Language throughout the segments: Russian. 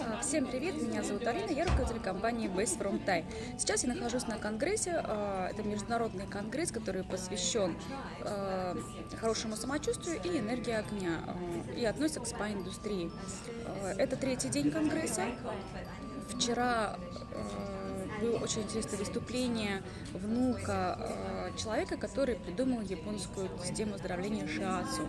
А, всем привет, меня зовут Алина, я руководитель компании Base From Thai. Сейчас я нахожусь на конгрессе, а, это международный конгресс, который посвящен а, хорошему самочувствию и энергии огня и относится к спа-индустрии. Это третий день конгресса. Вчера было очень интересное выступление внука человека, который придумал японскую систему оздоровления шиацу.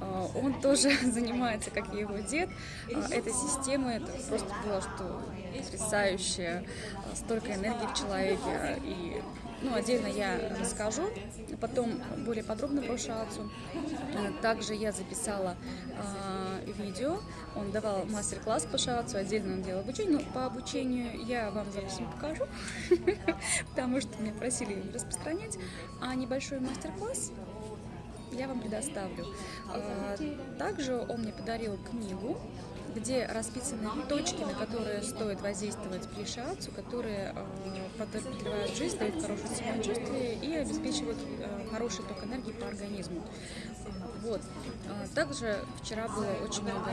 А, он тоже занимается, как и его дед, а, этой системой. Это просто было что потрясающе, а, столько энергии в человеке. И ну, отдельно я расскажу, потом более подробно про шацу. Также я записала видео, он давал мастер-класс по шацу, отдельно он делал обучение. Но по обучению я вам запись покажу, потому что меня просили распространять. А небольшой мастер-класс я вам предоставлю. А, также он мне подарил книгу, где расписаны точки, на которые стоит воздействовать при шиацу, которые а, продлевают жизнь, дают хорошее самочувствие и обеспечивают а, хороший ток энергии по организму. Вот. Также вчера было очень много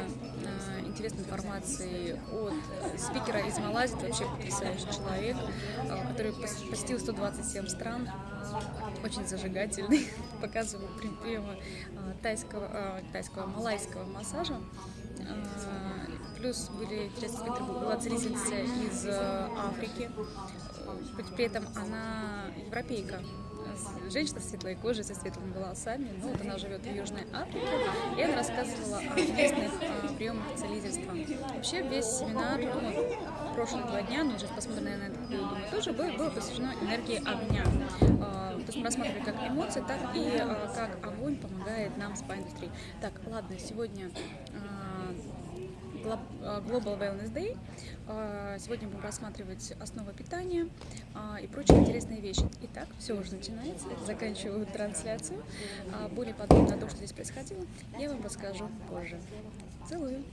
интересной информации от спикера из Малайзии, это вообще потрясающий человек, который посетил 127 стран, очень зажигательный, показывал приемы тайского, тайского, малайского массажа. А, плюс были была целительница из Африки, при этом она европейка, женщина с светлой кожей, со светлыми волосами, ну вот она живет в Южной Африке, и она рассказывала о местных приемах целительства. Вообще весь семинар, ну, прошлые два дня, ну, сейчас посмотрим, наверное, это думаю, тоже было, было посвящено энергии огня. То есть мы рассматривали как эмоции, так и как огонь помогает нам в спа-индустрии. Так, ладно, сегодня Global Wellness Day. Сегодня будем рассматривать основы питания и прочие интересные вещи. Итак, все уже начинается. Заканчиваю трансляцию. Более подробно о том, что здесь происходило, я вам расскажу позже. Целую!